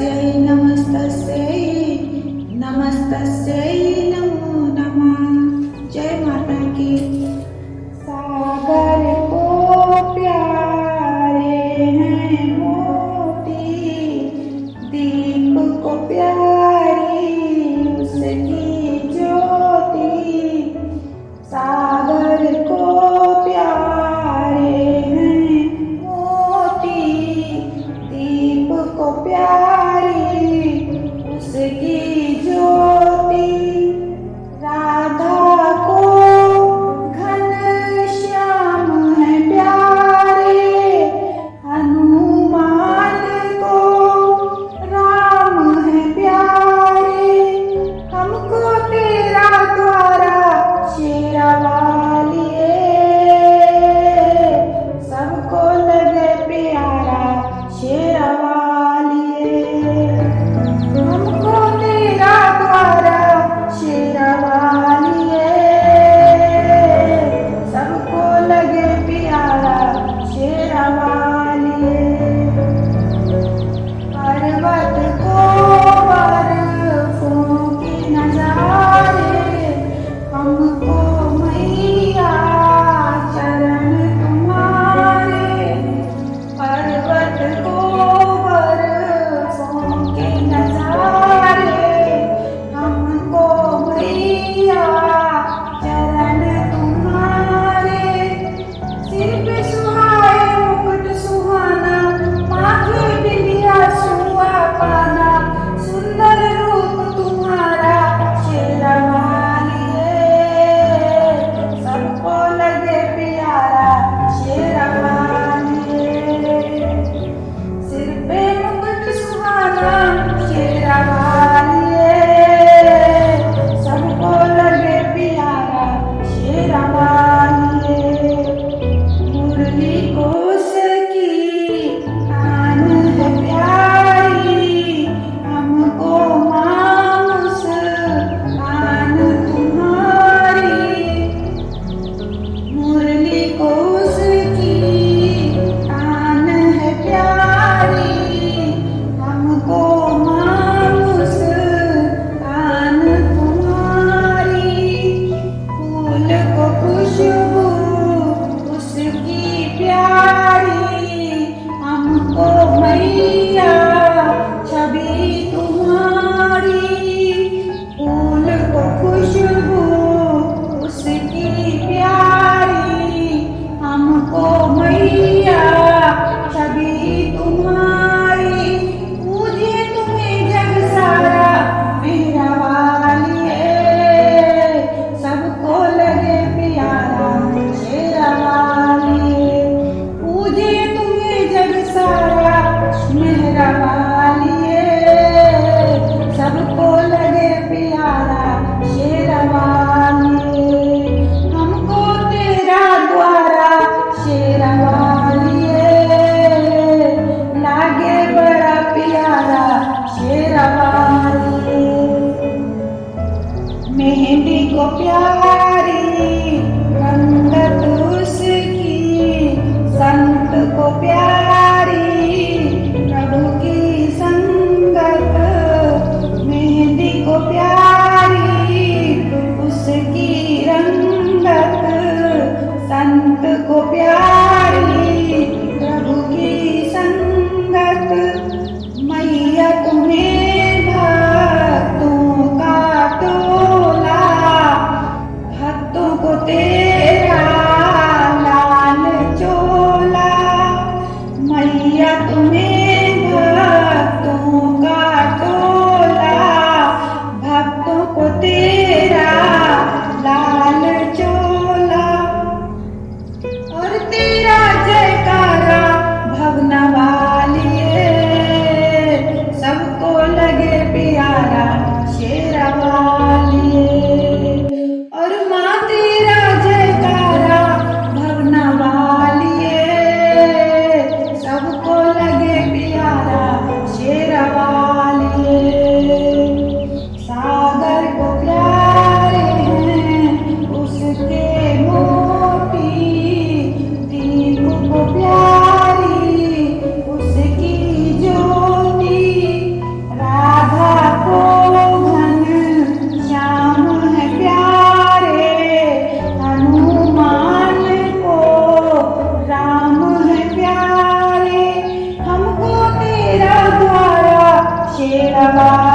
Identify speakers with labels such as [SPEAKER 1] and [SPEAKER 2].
[SPEAKER 1] gracias. Bye.